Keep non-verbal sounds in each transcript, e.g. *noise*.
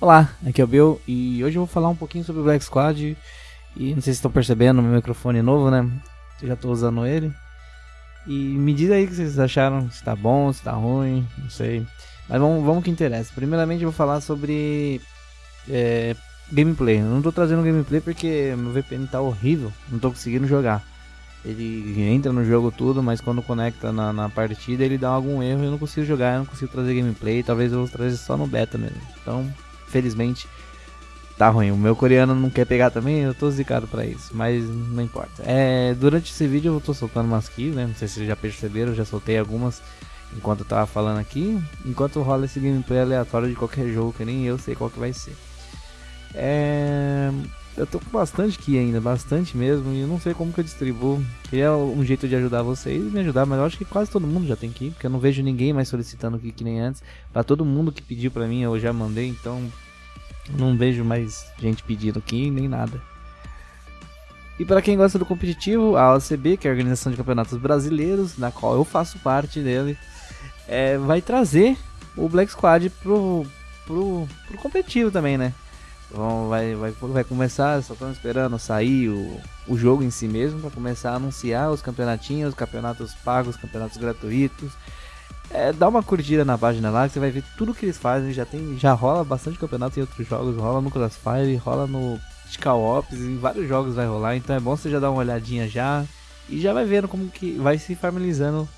Olá, aqui é o Bill e hoje eu vou falar um pouquinho sobre o Black Squad e não sei se estão percebendo meu microfone novo, né? Eu já estou usando ele. E me diz aí o que vocês acharam, se tá bom, se tá ruim, não sei. Mas vamos, vamos que interessa. Primeiramente eu vou falar sobre é, gameplay. Eu não estou trazendo gameplay porque meu VPN tá horrível, não estou conseguindo jogar. Ele entra no jogo tudo, mas quando conecta na, na partida ele dá algum erro e eu não consigo jogar, eu não consigo trazer gameplay. Talvez eu vou trazer só no beta mesmo. Então felizmente tá ruim. O meu coreano não quer pegar também, eu tô zicado pra isso, mas não importa. É, durante esse vídeo eu tô soltando umas keys, né? Não sei se vocês já perceberam, já soltei algumas enquanto eu tava falando aqui. Enquanto rola esse gameplay aleatório de qualquer jogo, que nem eu sei qual que vai ser. É... Eu tô com bastante key ainda, bastante mesmo, e eu não sei como que eu distribuo. Queria um jeito de ajudar vocês e me ajudar, mas eu acho que quase todo mundo já tem key, porque eu não vejo ninguém mais solicitando key que nem antes. Pra todo mundo que pediu pra mim, eu já mandei, então não vejo mais gente pedindo aqui nem nada. E para quem gosta do competitivo, a OCB, que é a Organização de Campeonatos Brasileiros, na qual eu faço parte dele, é, vai trazer o Black Squad pro, pro, pro competitivo também, né? Então vai, vai, vai começar, só estamos esperando sair o, o jogo em si mesmo para começar a anunciar os campeonatinhos, os campeonatos pagos, os campeonatos gratuitos. É, dá uma curtida na página lá que você vai ver tudo que eles fazem. Já tem, já rola bastante campeonato em outros jogos, rola no Crossfire, rola no Skull Ops, em vários jogos vai rolar. Então é bom você já dar uma olhadinha já e já vai vendo como que vai se familiarizando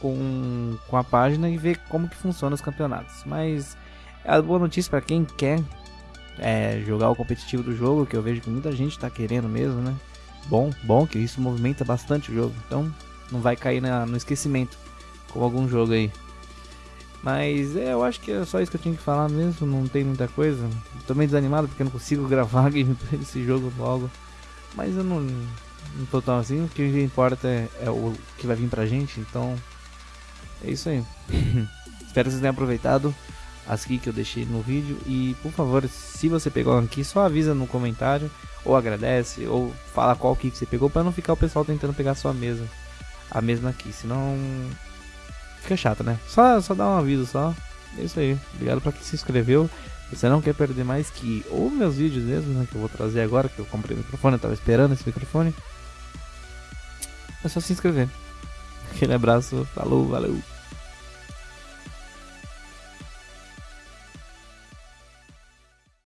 com, com a página e ver como que funciona os campeonatos. Mas é a boa notícia para quem quer é, jogar o competitivo do jogo, que eu vejo que muita gente está querendo mesmo, né? Bom, bom que isso movimenta bastante o jogo, então não vai cair na, no esquecimento com algum jogo aí. Mas é, eu acho que é só isso que eu tinha que falar mesmo, não tem muita coisa. Tô meio desanimado porque eu não consigo *laughs* gravar gameplay desse jogo logo. Mas eu não, não tô tão assim, o que importa é, é o que vai vir pra gente, então é isso aí. *laughs* Espero que vocês tenham aproveitado as que eu deixei no vídeo. E por favor, se você pegou aqui, só avisa no comentário, ou agradece, ou fala qual que você pegou, para não ficar o pessoal tentando pegar a sua mesa, a mesma aqui, senão fica chato, né? Só, só dá um aviso só. É isso aí. Obrigado para quem se inscreveu. Você não quer perder mais que ou meus vídeos mesmo, né, que eu vou trazer agora, que eu comprei o microfone, eu tava esperando esse microfone. É só se inscrever. Aquele abraço, falou, valeu.